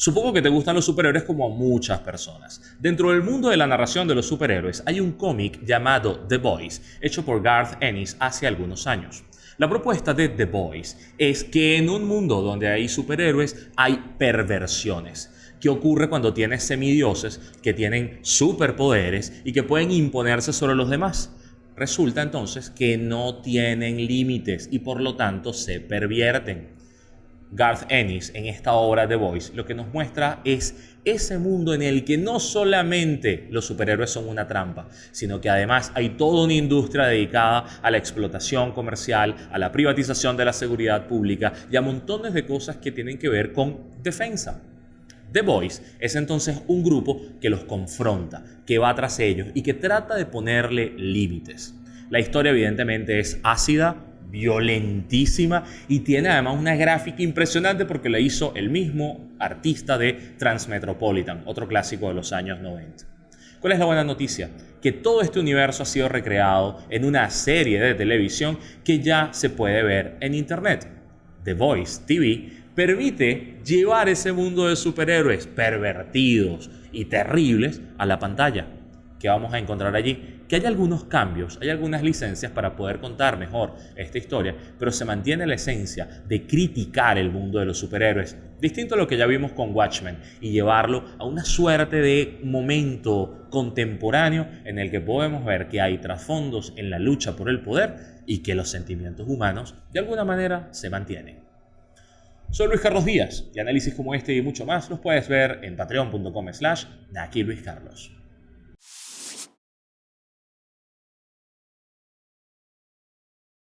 Supongo que te gustan los superhéroes como a muchas personas. Dentro del mundo de la narración de los superhéroes hay un cómic llamado The Boys, hecho por Garth Ennis hace algunos años. La propuesta de The Boys es que en un mundo donde hay superhéroes hay perversiones. ¿Qué ocurre cuando tienes semidioses que tienen superpoderes y que pueden imponerse sobre los demás? Resulta entonces que no tienen límites y por lo tanto se pervierten. Garth Ennis en esta obra The Voice lo que nos muestra es ese mundo en el que no solamente los superhéroes son una trampa, sino que además hay toda una industria dedicada a la explotación comercial, a la privatización de la seguridad pública y a montones de cosas que tienen que ver con defensa. The Voice es entonces un grupo que los confronta, que va tras ellos y que trata de ponerle límites. La historia evidentemente es ácida, violentísima y tiene además una gráfica impresionante porque la hizo el mismo artista de Transmetropolitan, otro clásico de los años 90. ¿Cuál es la buena noticia? Que todo este universo ha sido recreado en una serie de televisión que ya se puede ver en internet. The Voice TV permite llevar ese mundo de superhéroes pervertidos y terribles a la pantalla. ¿Qué vamos a encontrar allí? que hay algunos cambios, hay algunas licencias para poder contar mejor esta historia, pero se mantiene la esencia de criticar el mundo de los superhéroes, distinto a lo que ya vimos con Watchmen, y llevarlo a una suerte de momento contemporáneo en el que podemos ver que hay trasfondos en la lucha por el poder y que los sentimientos humanos de alguna manera se mantienen. Soy Luis Carlos Díaz y análisis como este y mucho más los puedes ver en patreon.com slash Carlos.